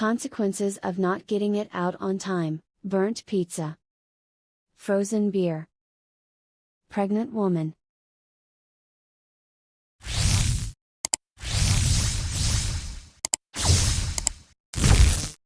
Consequences of not getting it out on time. Burnt pizza, frozen beer. Pregnant woman,